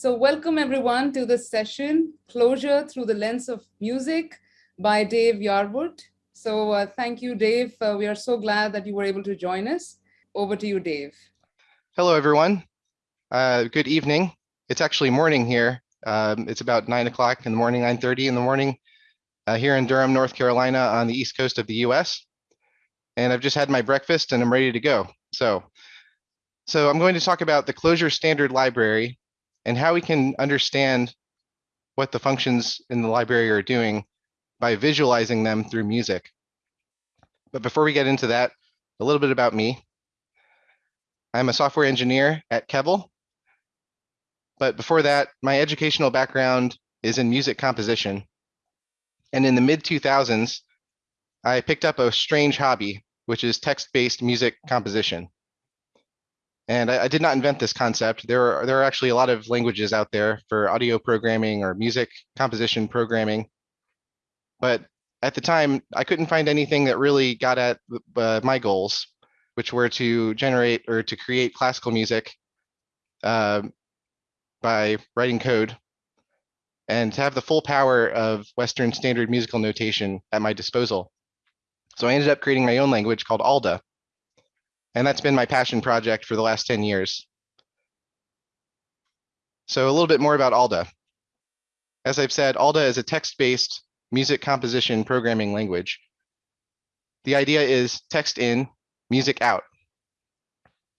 So welcome everyone to this session, Clojure Through the Lens of Music by Dave Yarwood. So uh, thank you, Dave. Uh, we are so glad that you were able to join us. Over to you, Dave. Hello, everyone. Uh, good evening. It's actually morning here. Um, it's about nine o'clock in the morning, 9.30 in the morning uh, here in Durham, North Carolina on the east coast of the US. And I've just had my breakfast and I'm ready to go. So, so I'm going to talk about the Clojure Standard Library and how we can understand what the functions in the library are doing by visualizing them through music. But before we get into that, a little bit about me. I'm a software engineer at Kevel. But before that, my educational background is in music composition. And in the mid 2000s, I picked up a strange hobby, which is text-based music composition. And I, I, did not invent this concept. There are, there are actually a lot of languages out there for audio programming or music composition programming. But at the time, I couldn't find anything that really got at uh, my goals, which were to generate or to create classical music uh, by writing code and to have the full power of Western standard musical notation at my disposal. So I ended up creating my own language called ALDA. And that's been my passion project for the last 10 years. So a little bit more about ALDA. As I've said, ALDA is a text-based music composition programming language. The idea is text in, music out.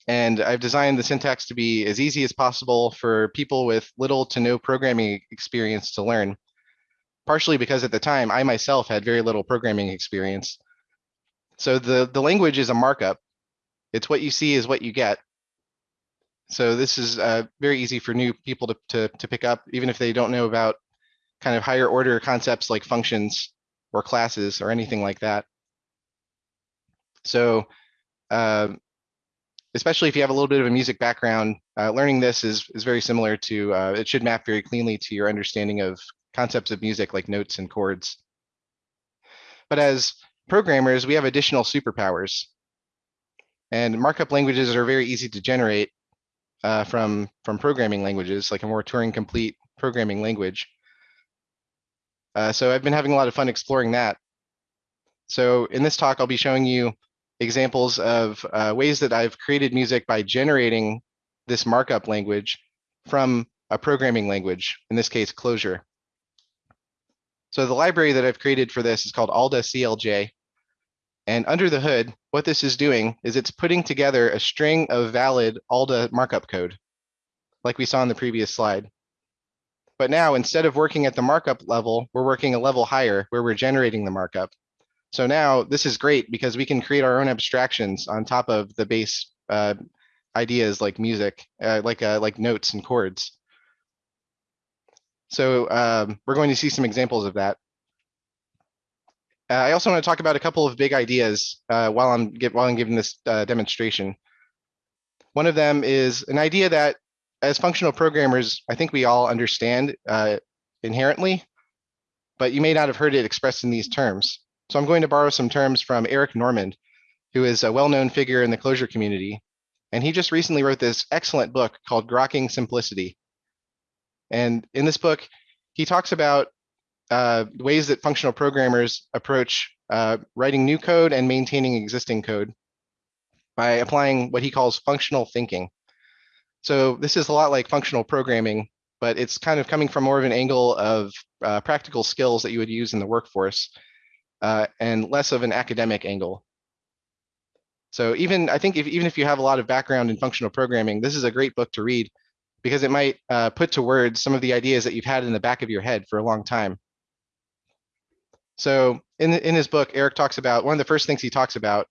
And I've designed the syntax to be as easy as possible for people with little to no programming experience to learn, partially because at the time I myself had very little programming experience. So the, the language is a markup. It's what you see is what you get. So this is uh, very easy for new people to, to, to pick up, even if they don't know about kind of higher order concepts like functions or classes or anything like that. So uh, especially if you have a little bit of a music background, uh, learning this is, is very similar to, uh, it should map very cleanly to your understanding of concepts of music like notes and chords. But as programmers, we have additional superpowers. And markup languages are very easy to generate uh, from, from programming languages, like a more Turing complete programming language. Uh, so I've been having a lot of fun exploring that. So in this talk, I'll be showing you examples of uh, ways that I've created music by generating this markup language from a programming language, in this case, Clojure. So the library that I've created for this is called ALDA CLJ. And under the hood, what this is doing is it's putting together a string of valid ALDA markup code, like we saw in the previous slide. But now, instead of working at the markup level, we're working a level higher where we're generating the markup. So now this is great because we can create our own abstractions on top of the base uh, ideas like music, uh, like uh, like notes and chords. So um, we're going to see some examples of that. Uh, I also want to talk about a couple of big ideas uh, while I'm while I'm giving this uh, demonstration. One of them is an idea that, as functional programmers, I think we all understand uh, inherently, but you may not have heard it expressed in these terms. So I'm going to borrow some terms from Eric Normand, who is a well-known figure in the Clojure community, and he just recently wrote this excellent book called Grokking Simplicity. And in this book, he talks about uh, ways that functional programmers approach uh, writing new code and maintaining existing code by applying what he calls functional thinking. So this is a lot like functional programming, but it's kind of coming from more of an angle of uh, practical skills that you would use in the workforce uh, and less of an academic angle. So even I think if, even if you have a lot of background in functional programming, this is a great book to read because it might uh, put to words some of the ideas that you've had in the back of your head for a long time. So in, in his book, Eric talks about, one of the first things he talks about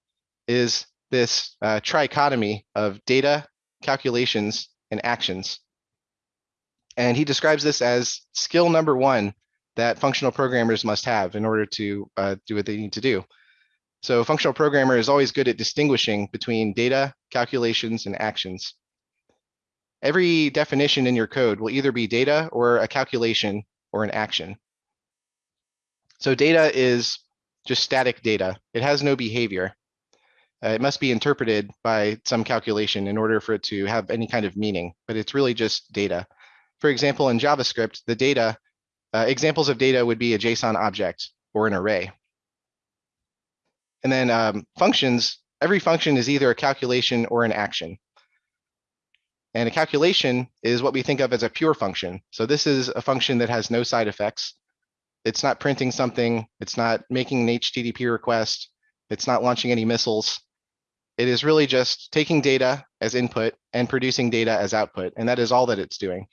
is this uh, trichotomy of data, calculations, and actions. And he describes this as skill number one that functional programmers must have in order to uh, do what they need to do. So functional programmer is always good at distinguishing between data, calculations, and actions. Every definition in your code will either be data or a calculation or an action. So data is just static data. It has no behavior. Uh, it must be interpreted by some calculation in order for it to have any kind of meaning, but it's really just data. for example, in JavaScript, the data, uh, examples of data would be a JSON object or an array. And then um, functions, every function is either a calculation or an action. And a calculation is what we think of as a pure function. So this is a function that has no side effects. It's not printing something. It's not making an HTTP request. It's not launching any missiles. It is really just taking data as input and producing data as output. And that is all that it's doing.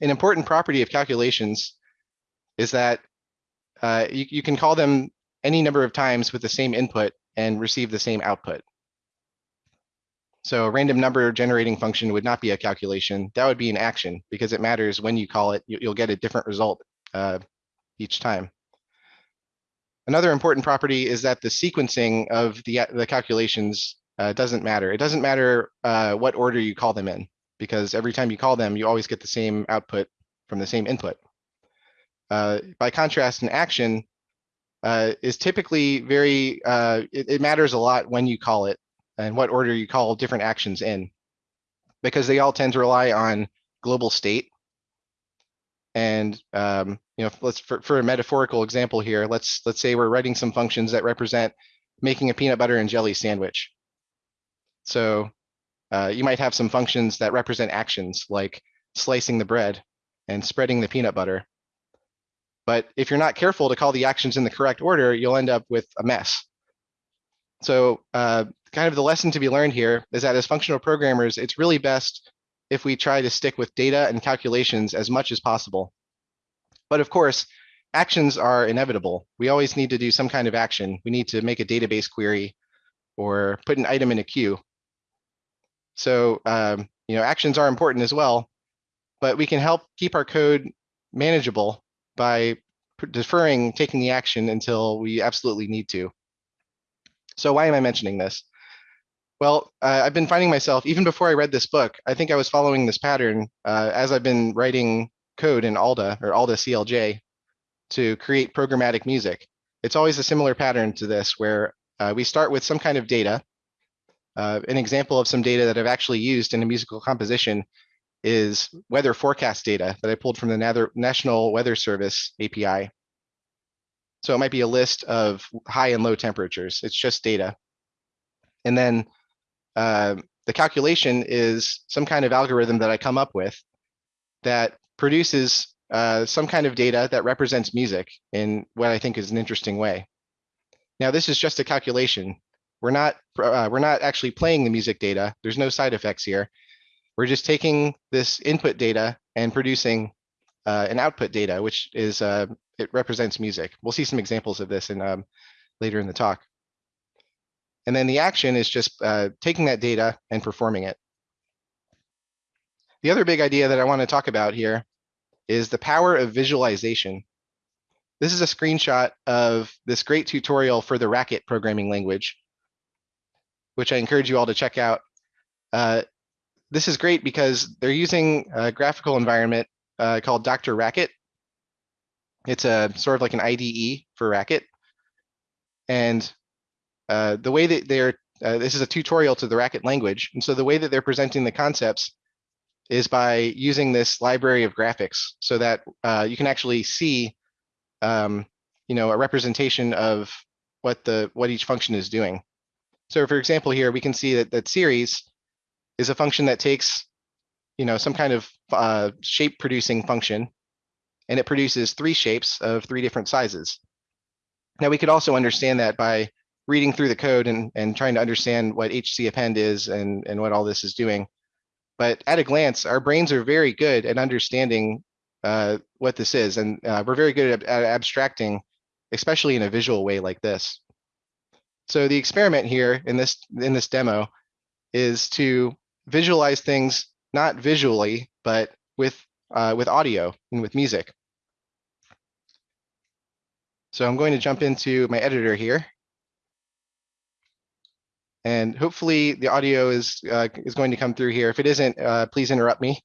An important property of calculations is that uh, you, you can call them any number of times with the same input and receive the same output. So a random number generating function would not be a calculation. That would be an action because it matters when you call it, you'll get a different result uh, each time. Another important property is that the sequencing of the, the calculations uh, doesn't matter. It doesn't matter uh, what order you call them in because every time you call them, you always get the same output from the same input. Uh, by contrast, an action uh, is typically very, uh, it, it matters a lot when you call it and what order you call different actions in because they all tend to rely on global state. And um, you know, let's for, for a metaphorical example here, let's let's say we're writing some functions that represent making a peanut butter and jelly sandwich. So uh, you might have some functions that represent actions like slicing the bread and spreading the peanut butter. But if you're not careful to call the actions in the correct order, you'll end up with a mess. So uh, kind of the lesson to be learned here is that as functional programmers, it's really best if we try to stick with data and calculations as much as possible. But of course, actions are inevitable. We always need to do some kind of action. We need to make a database query or put an item in a queue. So, um, you know, actions are important as well, but we can help keep our code manageable by deferring taking the action until we absolutely need to. So why am I mentioning this? Well, uh, I've been finding myself, even before I read this book, I think I was following this pattern uh, as I've been writing code in Alda or Alda CLJ to create programmatic music. It's always a similar pattern to this where uh, we start with some kind of data. Uh, an example of some data that I've actually used in a musical composition is weather forecast data that I pulled from the National Weather Service API. So it might be a list of high and low temperatures. It's just data. And then uh, the calculation is some kind of algorithm that I come up with that produces uh, some kind of data that represents music in what I think is an interesting way. Now, this is just a calculation. We're not uh, we're not actually playing the music data. There's no side effects here. We're just taking this input data and producing uh, an output data, which is uh, it represents music. We'll see some examples of this in um, later in the talk. And then the action is just uh, taking that data and performing it. The other big idea that I want to talk about here is the power of visualization. This is a screenshot of this great tutorial for the Racket programming language, which I encourage you all to check out. Uh, this is great because they're using a graphical environment uh, called Dr. Racket. It's a sort of like an IDE for Racket. And uh, the way that they're, uh, this is a tutorial to the Racket language. And so the way that they're presenting the concepts is by using this library of graphics so that uh, you can actually see, um, you know, a representation of what the what each function is doing. So for example, here we can see that that series is a function that takes, you know, some kind of uh, shape producing function, and it produces three shapes of three different sizes. Now we could also understand that by reading through the code and, and trying to understand what HC append is and, and what all this is doing. But at a glance, our brains are very good at understanding uh, what this is. And uh, we're very good at, at abstracting, especially in a visual way like this. So the experiment here in this in this demo is to visualize things not visually, but with uh, with audio and with music. So I'm going to jump into my editor here. And hopefully the audio is, uh, is going to come through here. If it isn't, uh, please interrupt me.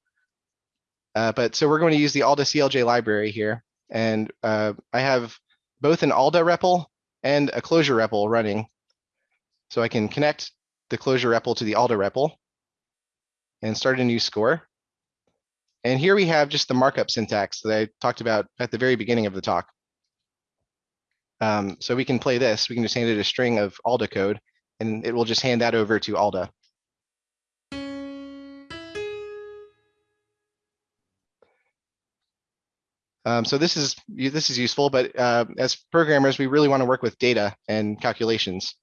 Uh, but so we're going to use the Alda CLJ library here. And uh, I have both an Alda REPL and a Clojure REPL running. So I can connect the Clojure REPL to the Alda REPL and start a new score. And here we have just the markup syntax that I talked about at the very beginning of the talk. Um, so we can play this. We can just hand it a string of ALDA code, and it will just hand that over to ALDA. Um, so this is this is useful, but uh, as programmers, we really want to work with data and calculations.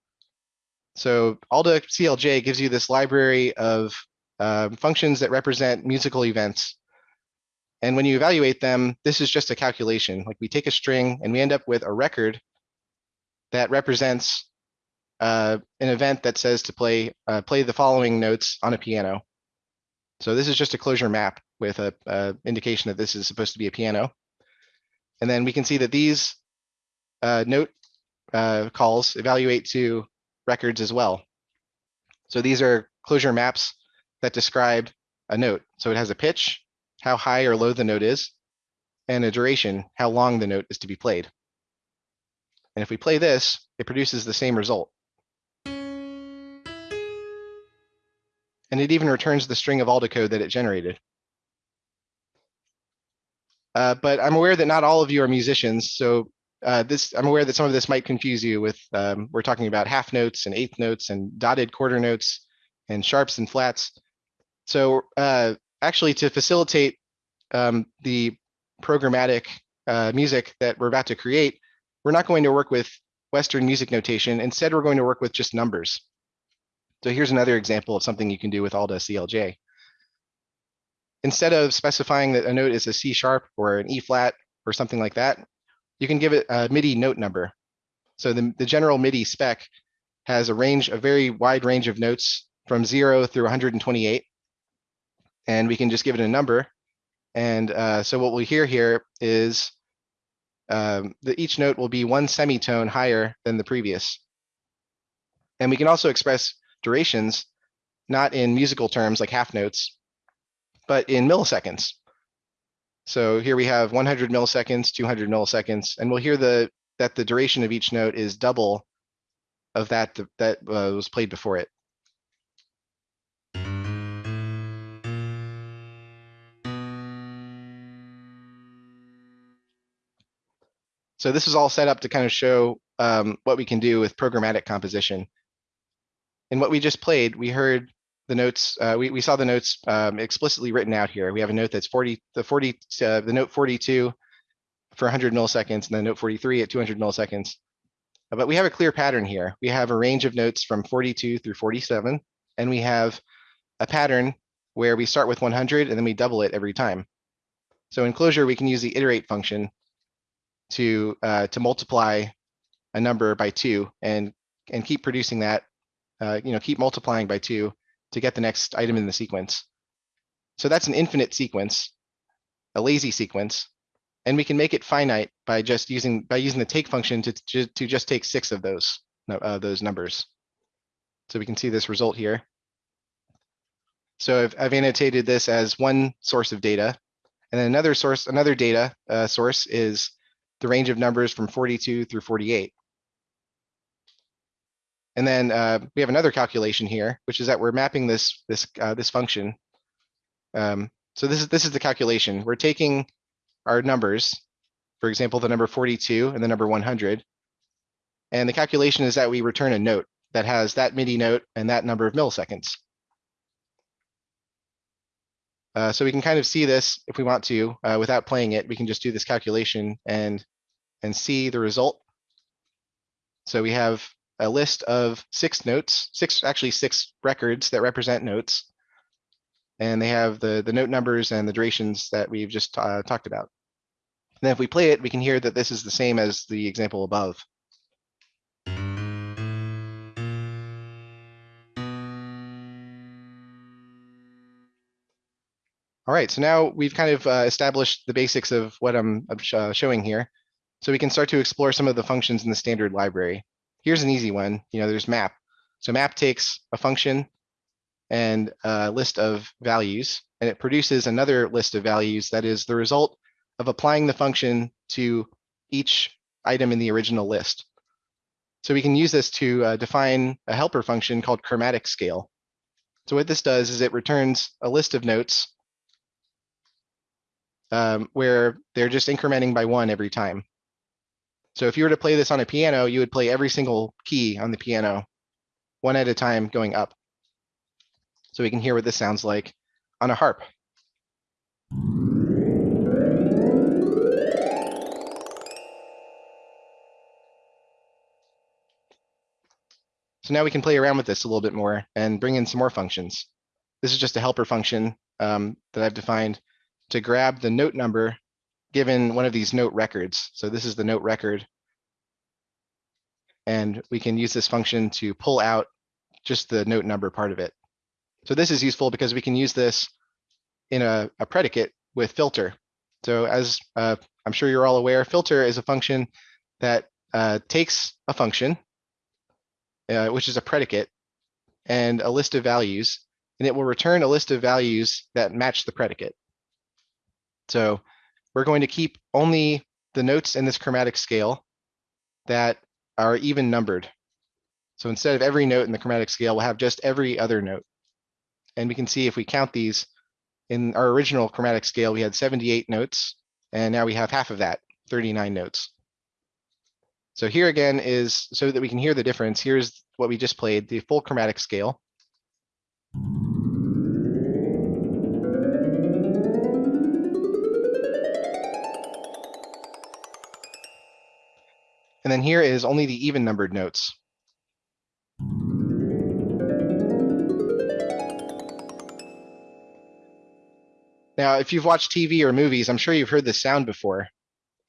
So ALDA CLJ gives you this library of uh, functions that represent musical events. And when you evaluate them, this is just a calculation. Like we take a string and we end up with a record that represents uh, an event that says to play uh, play the following notes on a piano. So this is just a Clojure map with a, a indication that this is supposed to be a piano. And then we can see that these uh, note uh, calls evaluate to records as well. So these are Clojure maps that describe a note. So it has a pitch, how high or low the note is, and a duration, how long the note is to be played. And if we play this, it produces the same result. It even returns the string of ALDA code that it generated. Uh, but I'm aware that not all of you are musicians, so uh, this I'm aware that some of this might confuse you with um, we're talking about half notes and eighth notes and dotted quarter notes and sharps and flats. So uh, actually, to facilitate um, the programmatic uh, music that we're about to create, we're not going to work with Western music notation. Instead, we're going to work with just numbers. So here's another example of something you can do with ALDA CLJ instead of specifying that a note is a C sharp or an E flat or something like that, you can give it a MIDI note number. So the, the general MIDI spec has a range, a very wide range of notes from zero through 128. And we can just give it a number. And uh, so what we hear here is um, that each note will be one semitone higher than the previous. And we can also express durations, not in musical terms like half notes, but in milliseconds. So here we have 100 milliseconds, 200 milliseconds, and we'll hear the that the duration of each note is double of that that uh, was played before it. So this is all set up to kind of show um, what we can do with programmatic composition. In what we just played, we heard the notes, uh, we, we saw the notes um, explicitly written out here. We have a note that's 40, the 40, uh, the note 42 for 100 milliseconds and then note 43 at 200 milliseconds. Uh, but we have a clear pattern here. We have a range of notes from 42 through 47, and we have a pattern where we start with 100 and then we double it every time. So in Clojure, we can use the iterate function to uh, to multiply a number by two and and keep producing that, uh, you know, keep multiplying by two to get the next item in the sequence. So that's an infinite sequence, a lazy sequence, and we can make it finite by just using by using the take function to, to, to just take six of those uh, those numbers. So we can see this result here. So I've, I've annotated this as one source of data, and then another source, another data uh, source is the range of numbers from 42 through 48. And then uh, we have another calculation here, which is that we're mapping this this uh, this function. Um, so this is this is the calculation. We're taking our numbers, for example, the number 42 and the number 100. And the calculation is that we return a note that has that MIDI note and that number of milliseconds. Uh, so we can kind of see this if we want to uh, without playing it. We can just do this calculation and and see the result. So we have a list of six notes, six actually six records that represent notes. And they have the, the note numbers and the durations that we've just uh, talked about. And then if we play it, we can hear that this is the same as the example above. All right, so now we've kind of uh, established the basics of what I'm, uh, showing here. So we can start to explore some of the functions in the standard library here's an easy one. You know, there's map. So map takes a function and a list of values, and it produces another list of values that is the result of applying the function to each item in the original list. So we can use this to uh, define a helper function called chromatic scale. So what this does is it returns a list of notes um, where they're just incrementing by one every time. So if you were to play this on a piano, you would play every single key on the piano, one at a time going up. So we can hear what this sounds like on a harp. So now we can play around with this a little bit more and bring in some more functions. This is just a helper function um, that I've defined to grab the note number given one of these note records. So this is the note record. And we can use this function to pull out just the note number part of it. So this is useful because we can use this in a, a predicate with filter. So as uh, I'm sure you're all aware, filter is a function that uh, takes a function, uh, which is a predicate, and a list of values, and it will return a list of values that match the predicate. So we're going to keep only the notes in this chromatic scale that are even numbered. So instead of every note in the chromatic scale, we'll have just every other note. And we can see if we count these in our original chromatic scale, we had 78 notes, and now we have half of that, 39 notes. So here again is so that we can hear the difference. Here's what we just played, the full chromatic scale. And then here is only the even numbered notes. Now, if you've watched TV or movies, I'm sure you've heard this sound before.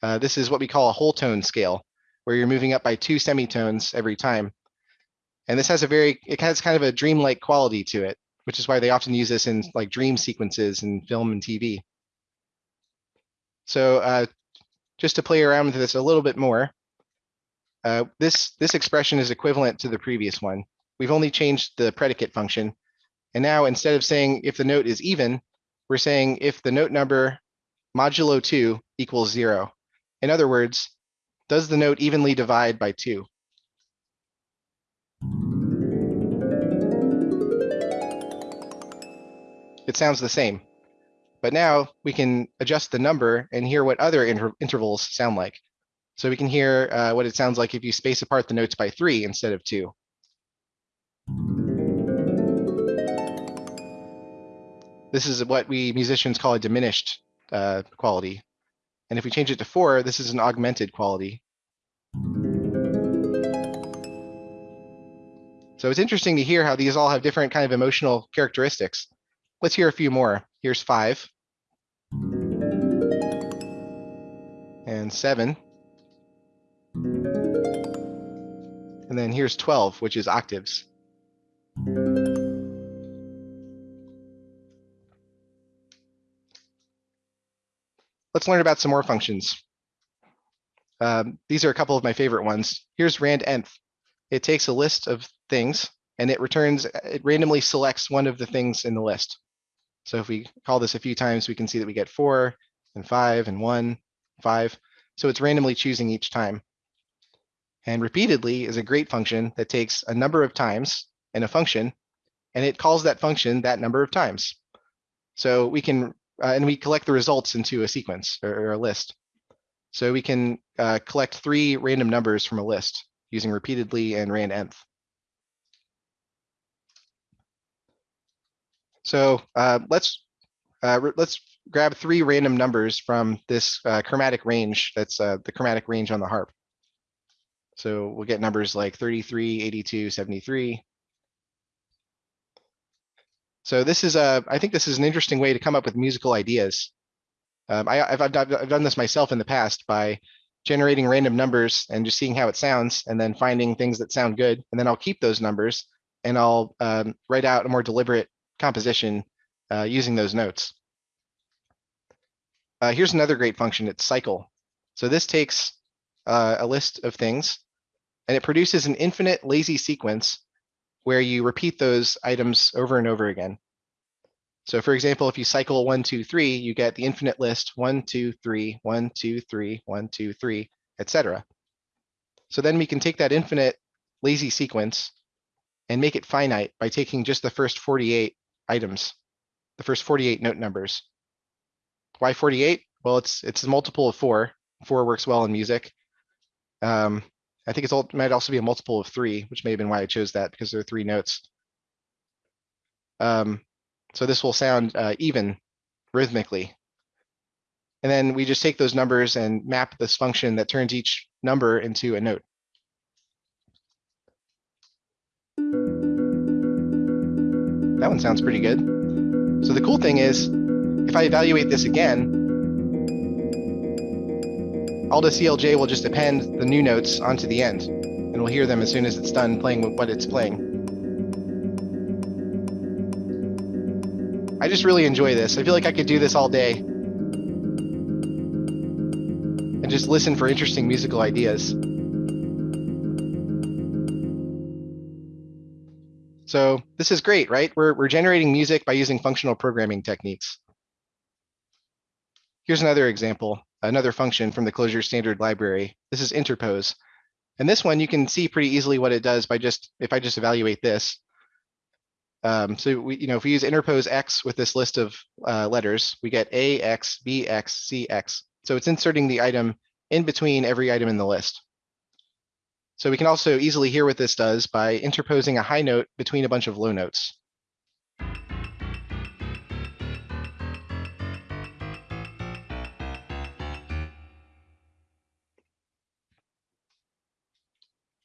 Uh, this is what we call a whole tone scale, where you're moving up by two semitones every time. And this has a very, it has kind of a dreamlike quality to it, which is why they often use this in like dream sequences in film and TV. So uh, just to play around with this a little bit more, uh, this, this expression is equivalent to the previous one. We've only changed the predicate function. And now instead of saying if the note is even, we're saying if the note number modulo 2 equals 0. In other words, does the note evenly divide by 2? It sounds the same. But now we can adjust the number and hear what other inter intervals sound like. So we can hear uh, what it sounds like if you space apart the notes by three instead of two. This is what we musicians call a diminished uh, quality. And if we change it to four, this is an augmented quality. So it's interesting to hear how these all have different kind of emotional characteristics. Let's hear a few more. Here's five. And seven. And then here's 12, which is octaves. Let's learn about some more functions. Um, these are a couple of my favorite ones. Here's rand nth. It takes a list of things and it returns, it randomly selects one of the things in the list. So if we call this a few times, we can see that we get four and five and one, five. So it's randomly choosing each time. And repeatedly is a great function that takes a number of times in a function, and it calls that function that number of times. So we can, uh, and we collect the results into a sequence or, or a list. So we can uh, collect three random numbers from a list using repeatedly and rand nth. So uh, let's uh, let's grab three random numbers from this uh, chromatic range. That's uh, the chromatic range on the harp. So we'll get numbers like 33, 82, 73. So this is a, I think this is an interesting way to come up with musical ideas. Um, I, have done this myself in the past by generating random numbers and just seeing how it sounds and then finding things that sound good. And then I'll keep those numbers and I'll um, write out a more deliberate composition uh, using those notes. Uh, here's another great function, it's cycle. So this takes uh, a list of things and it produces an infinite lazy sequence where you repeat those items over and over again. So for example, if you cycle one, two, three, you get the infinite list one, two, three, one, two, three, one, two, three, etc. So then we can take that infinite lazy sequence and make it finite by taking just the first 48 items, the first 48 note numbers. Why 48? Well, it's it's a multiple of four. Four works well in music. Um, I think it's all, might also be a multiple of three, which may have been why I chose that because there are three notes. Um, so this will sound uh, even rhythmically. And then we just take those numbers and map this function that turns each number into a note. That one sounds pretty good. So the cool thing is, if I evaluate this again, Alda CLJ will just append the new notes onto the end, and we'll hear them as soon as it's done playing what it's playing. I just really enjoy this. I feel like I could do this all day and just listen for interesting musical ideas. So this is great, right? We're, we're generating music by using functional programming techniques. Here's another example, another function from the Clojure standard library. This is interpose. And this one, you can see pretty easily what it does by just, if I just evaluate this. Um, so we, you know, if we use interpose x with this list of uh, letters, we get a, x, b, x, c, x. So it's inserting the item in between every item in the list. So we can also easily hear what this does by interposing a high note between a bunch of low notes.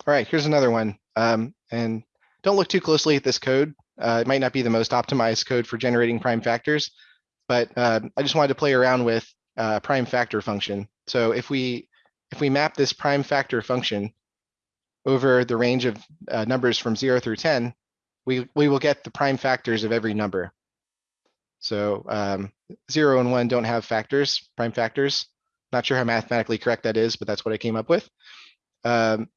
All right, here's another one. Um, and don't look too closely at this code. Uh, it might not be the most optimized code for generating prime factors, but uh, I just wanted to play around with uh, prime factor function. So if we if we map this prime factor function over the range of uh, numbers from zero through 10, we, we will get the prime factors of every number. So um, zero and one don't have factors, prime factors. Not sure how mathematically correct that is, but that's what I came up with. Um,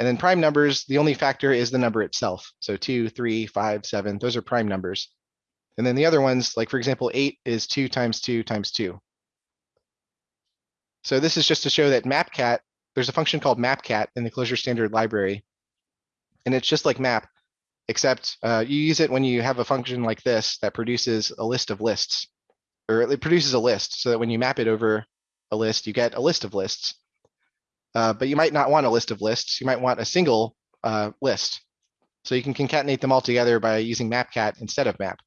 and then prime numbers, the only factor is the number itself. So two, three, five, seven, those are prime numbers. And then the other ones, like for example, eight is two times two times two. So this is just to show that mapcat there's a function called mapcat in the Clojure standard library. And it's just like map, except uh, you use it when you have a function like this that produces a list of lists, or it produces a list so that when you map it over a list, you get a list of lists. Uh, but you might not want a list of lists. You might want a single uh, list. So you can concatenate them all together by using mapcat instead of map.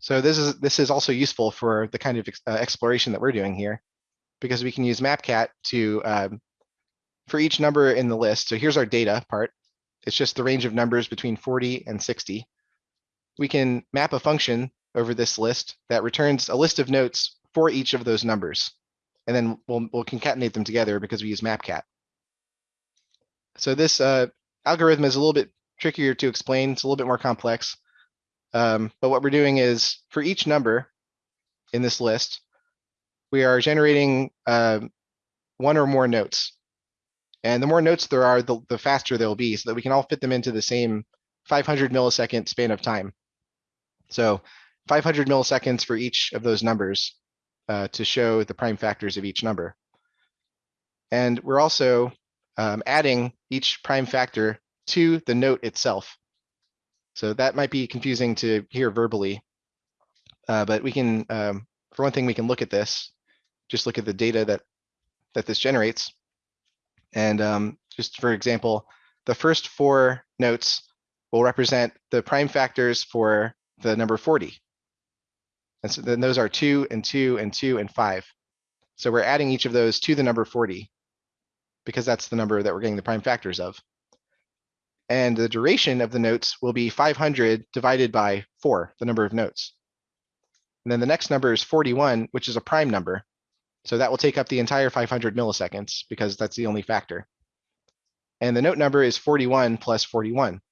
So this is this is also useful for the kind of uh, exploration that we're doing here because we can use mapcat to, um, for each number in the list. So here's our data part. It's just the range of numbers between 40 and 60. We can map a function over this list that returns a list of notes for each of those numbers. And then we'll, we'll concatenate them together because we use mapcat. So this uh, algorithm is a little bit trickier to explain. It's a little bit more complex. Um, but what we're doing is for each number in this list, we are generating uh, one or more notes. And the more notes there are, the, the faster they'll be so that we can all fit them into the same 500 millisecond span of time. So 500 milliseconds for each of those numbers uh, to show the prime factors of each number. And we're also um, adding each prime factor to the note itself. So that might be confusing to hear verbally, uh, but we can, um, for one thing, we can look at this just look at the data that that this generates. And um, just for example, the first four notes will represent the prime factors for the number 40. And so then those are two and two and two and five. So we're adding each of those to the number 40 because that's the number that we're getting the prime factors of. And the duration of the notes will be 500 divided by four, the number of notes. And then the next number is 41, which is a prime number. So that will take up the entire 500 milliseconds because that's the only factor. And the note number is 41 plus 41.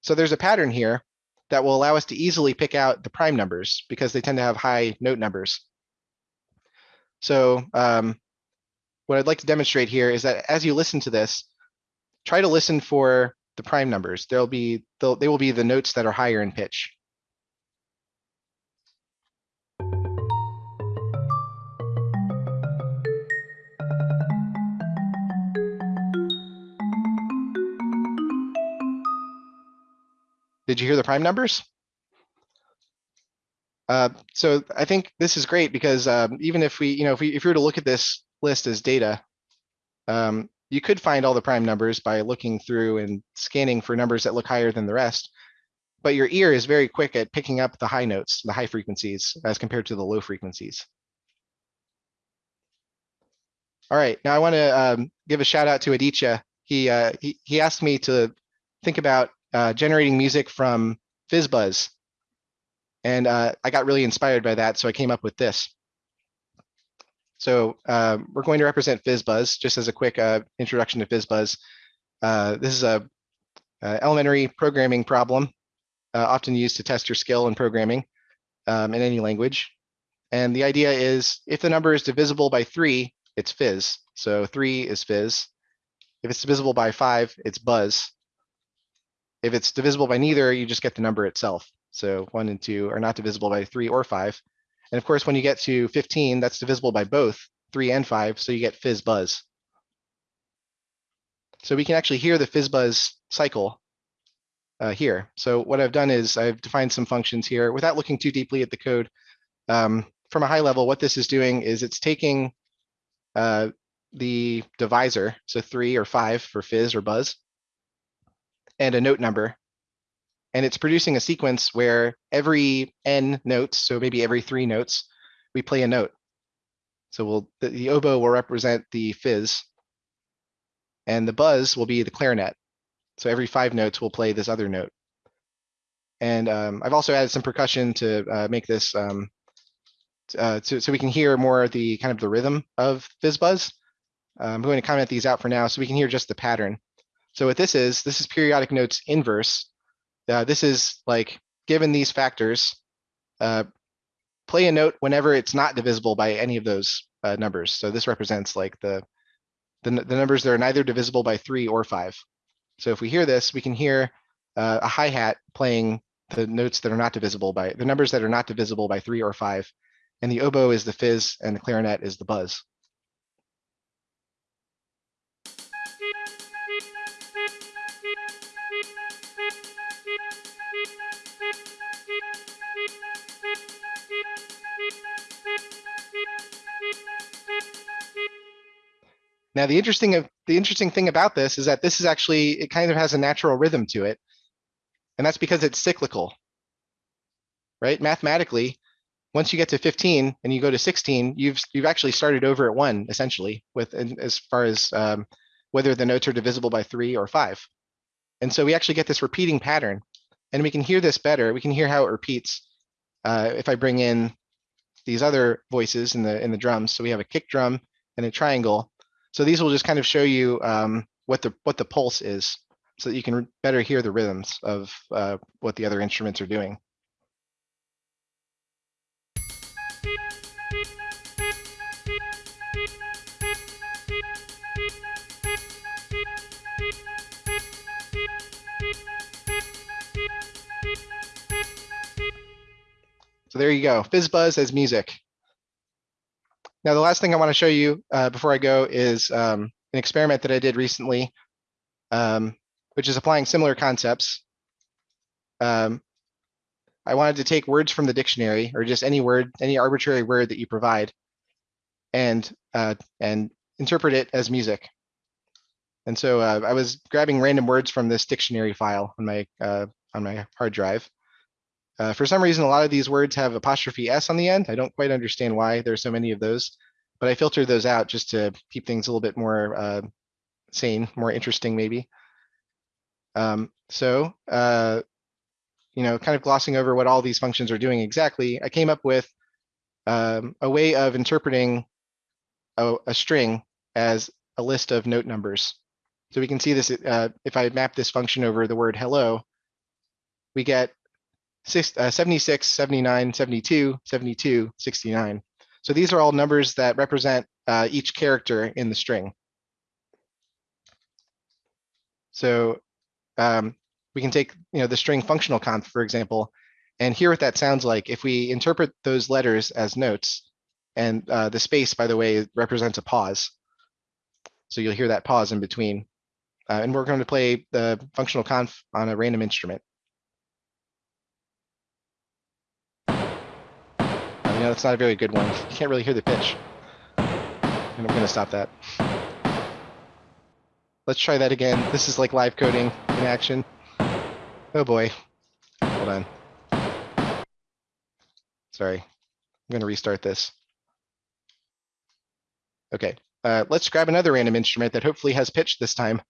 So there's a pattern here that will allow us to easily pick out the prime numbers because they tend to have high note numbers. So um, what I'd like to demonstrate here is that as you listen to this, try to listen for the prime numbers. There'll be, they will be the notes that are higher in pitch. Did you hear the prime numbers? Uh, so I think this is great because um, even if we, you know, if we if we were to look at this list as data, um, you could find all the prime numbers by looking through and scanning for numbers that look higher than the rest. But your ear is very quick at picking up the high notes, the high frequencies, as compared to the low frequencies. All right, now I want to um, give a shout out to Aditya. He, uh, he, he asked me to think about uh, generating music from FizzBuzz. And uh, I got really inspired by that, so I came up with this. So uh, we're going to represent FizzBuzz, just as a quick uh, introduction to FizzBuzz. Uh, this is a, a, elementary programming problem, uh, often used to test your skill in programming um, in any language. And the idea is if the number is divisible by three, it's fizz. So three is fizz. If it's divisible by five, it's buzz. If it's divisible by neither, you just get the number itself. So one and two are not divisible by three or five. And of course, when you get to 15, that's divisible by both three and five, so you get fizz buzz. So we can actually hear the fizz buzz cycle uh, here. So what I've done is I've defined some functions here without looking too deeply at the code. Um, from a high level, what this is doing is it's taking uh, the divisor, so three or five for fizz or buzz, and a note number. And it's producing a sequence where every n notes, so maybe every three notes, we play a note. So we'll the, the oboe will represent the fizz, and the buzz will be the clarinet. So every five notes we'll play this other note. And um, I've also added some percussion to uh, make this um, uh, so, so we can hear more the kind of the rhythm of FizzBuzz. Uh, I'm going to comment these out for now so we can hear just the pattern. So what this is, this is periodic notes inverse. Uh, this is like, given these factors, uh, play a note whenever it's not divisible by any of those uh, numbers. So this represents like the, the, the numbers that are neither divisible by three or five. So if we hear this, we can hear uh, a hi-hat playing the notes that are not divisible by the numbers that are not divisible by three or five and the oboe is the fizz and the clarinet is the buzz. Now, the interesting of the interesting thing about this is that this is actually it kind of has a natural rhythm to it, and that's because it's cyclical. Right? Mathematically, once you get to 15 and you go to 16, you've you've actually started over at one essentially with as far as um, whether the notes are divisible by three or five. And so we actually get this repeating pattern and we can hear this better. We can hear how it repeats uh, if I bring in these other voices in the in the drums. So we have a kick drum and a triangle. So these will just kind of show you um, what the what the pulse is so that you can better hear the rhythms of uh, what the other instruments are doing. So there you go, FizzBuzz as music. Now, the last thing I want to show you uh, before I go is um, an experiment that I did recently, um, which is applying similar concepts. Um, I wanted to take words from the dictionary or just any word, any arbitrary word that you provide and uh, and interpret it as music. And so uh, I was grabbing random words from this dictionary file on my uh, on my hard drive. Uh, for some reason, a lot of these words have apostrophe s on the end. I don't quite understand why there's so many of those, but I filtered those out just to keep things a little bit more uh, sane, more interesting maybe. Um, so, uh, you know, kind of glossing over what all these functions are doing exactly, I came up with um, a way of interpreting a, a, string as a list of note numbers. So we can see this, uh, if I map this function over the word hello, we get six, uh, 76, 79, 72, 72, 69. So these are all numbers that represent uh, each character in the string. So um, we can take you know, the string functional conf, for example, and hear what that sounds like if we interpret those letters as notes. And uh, the space, by the way, represents a pause. So you'll hear that pause in between. Uh, and we're going to play the functional conf on a random instrument. Know, that's not a very good one. You can't really hear the pitch. And I'm gonna stop that. Let's try that again. This is like live coding in action. Oh boy. Hold on. Sorry. I'm gonna restart this. Okay, uh, let's grab another random instrument that hopefully has pitch this time.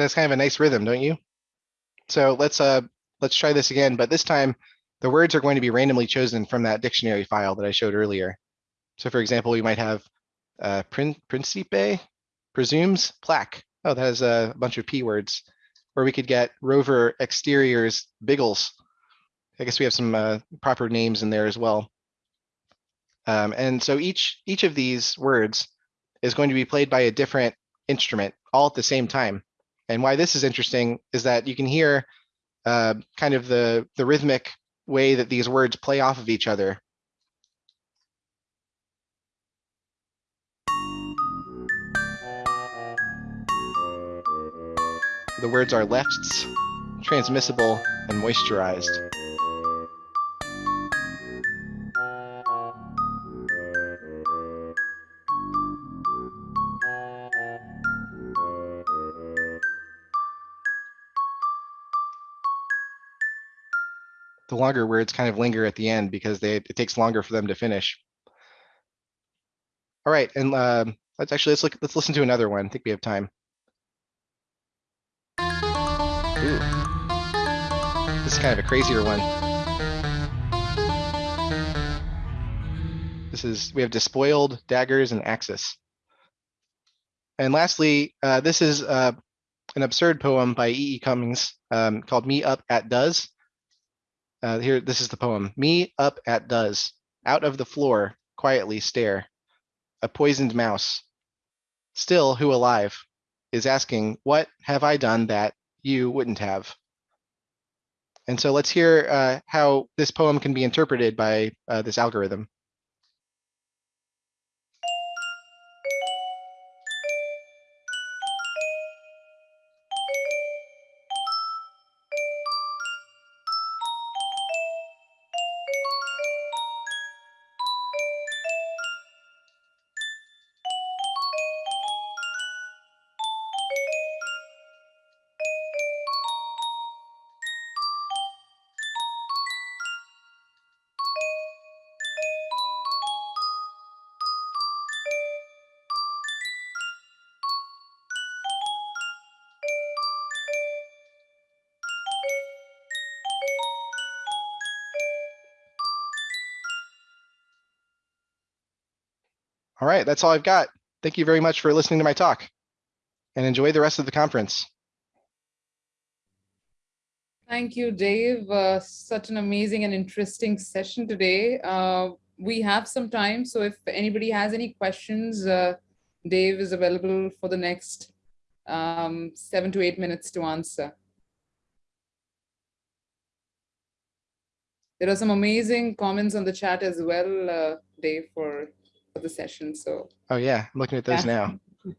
That's kind of a nice rhythm, don't you? So let's uh let's try this again, but this time the words are going to be randomly chosen from that dictionary file that I showed earlier. So for example, we might have uh, prin principe, presumes, plaque. Oh, that has a bunch of P words. Or we could get rover exteriors, biggles. I guess we have some uh, proper names in there as well. Um, and so each each of these words is going to be played by a different instrument all at the same time. And why this is interesting is that you can hear uh, kind of the, the rhythmic way that these words play off of each other. The words are lefts, transmissible, and moisturized. The longer words kind of linger at the end because they it takes longer for them to finish. All right, and uh, let's actually let's look let's listen to another one. I think we have time. Ooh. This is kind of a crazier one. This is we have despoiled daggers and axis. And lastly, uh, this is uh, an absurd poem by E. E. Cummings um, called "Me Up at Does." Uh, here, this is the poem. Me up at does, out of the floor, quietly stare. A poisoned mouse. Still, who alive is asking, what have I done that you wouldn't have? And so let's hear uh, how this poem can be interpreted by uh, this algorithm. That's all I've got. Thank you very much for listening to my talk and enjoy the rest of the conference. Thank you, Dave. Uh, such an amazing and interesting session today. Uh, we have some time, so if anybody has any questions, uh, Dave is available for the next um, seven to eight minutes to answer. There are some amazing comments on the chat as well, uh, Dave, for the session. So Oh yeah, I'm looking at those Yeah. now.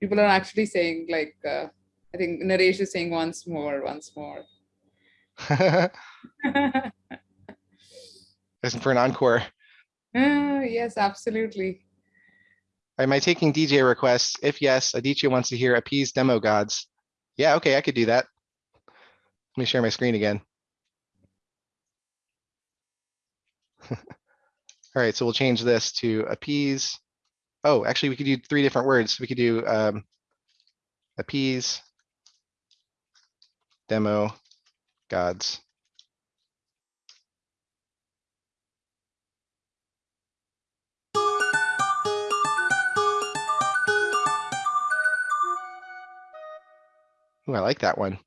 people are actually saying like, uh, I think Naresh is saying once more, once more. Listen for an encore. Ah, yes, absolutely. Am I taking DJ requests? If yes, Aditya wants to hear appease demo gods. Yeah, okay, I could do that. Let me share my screen again. All right, so we'll change this to appease. Oh, actually, we could do three different words. We could do um, appease, demo, gods. Ooh, I like that one.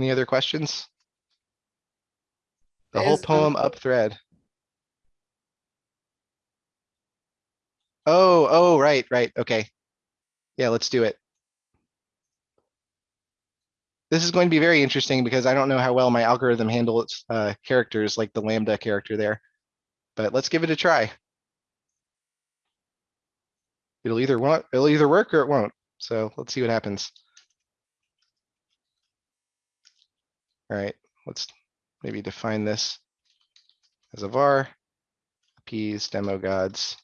Any other questions? The whole um, poem up thread. Oh, oh, right, right, okay. Yeah, let's do it. This is going to be very interesting because I don't know how well my algorithm handles uh, characters like the lambda character there. But let's give it a try. It'll either want, it'll either work or it won't. So let's see what happens. All right, let's maybe define this as a var, appease demo gods.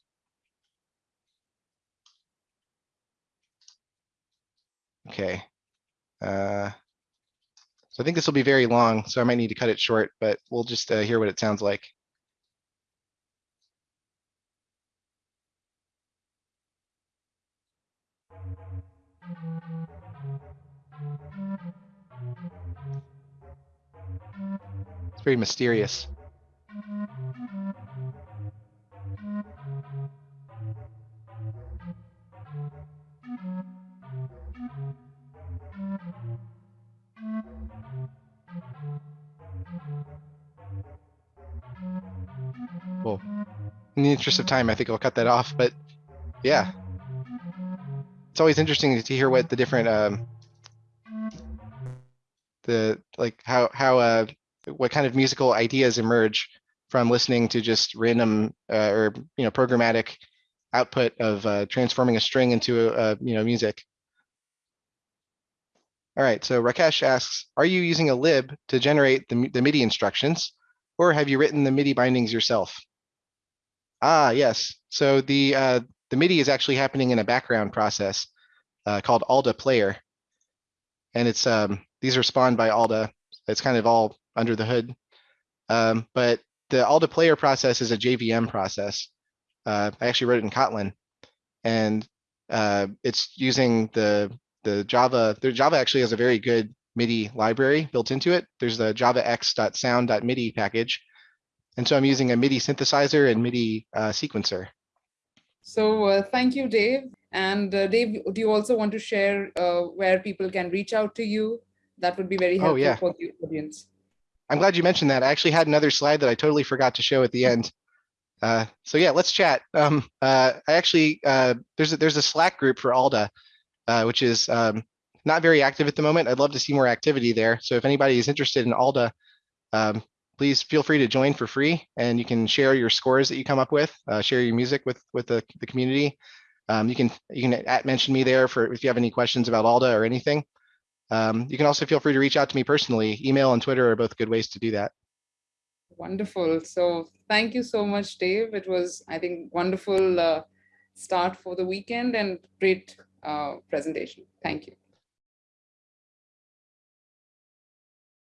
Okay. Uh, so I think this will be very long, so I might need to cut it short, but we'll just uh, hear what it sounds like. It's very mysterious. Well, in the interest of time, I think I'll cut that off, but yeah. It's always interesting to hear what the different, um, the, like, how, how, uh, what kind of musical ideas emerge from listening to just random, uh, or, you know, programmatic output of, uh, transforming a string into, a, you know, music. All right, so Rakesh asks, are you using a lib to generate the, the MIDI instructions? Or have you written the MIDI bindings yourself? Ah, yes. So the uh, the MIDI is actually happening in a background process uh, called Alda Player, and it's um, these are spawned by Alda. It's kind of all under the hood, um, but the Alda Player process is a JVM process. Uh, I actually wrote it in Kotlin, and uh, it's using the the Java. The Java actually has a very good MIDI library built into it. There's the javax.sound.midi package. And so I'm using a MIDI synthesizer and MIDI uh, sequencer. So uh, thank you, Dave. And uh, Dave, do you also want to share uh, where people can reach out to you? That would be very helpful Oh, yeah. for the audience. I'm glad you mentioned that. I actually had another slide that I totally forgot to show at the end. Uh, so yeah, let's chat. Um, uh, I actually, uh, there's a, there's a Slack group for Alda, uh, which is um, not very active at the moment. I'd love to see more activity there. So if anybody is interested in Alda, um, please feel free to join for free and you can share your scores that you come up with, uh, share your music with, with the, the community. Um, you can you can at mention me there for if you have any questions about Alda or anything. Um, you can also feel free to reach out to me personally. Email and Twitter are both good ways to do that. Wonderful. So thank you so much, Dave. It was, I think, wonderful uh, start for the weekend and great uh, presentation. Thank you.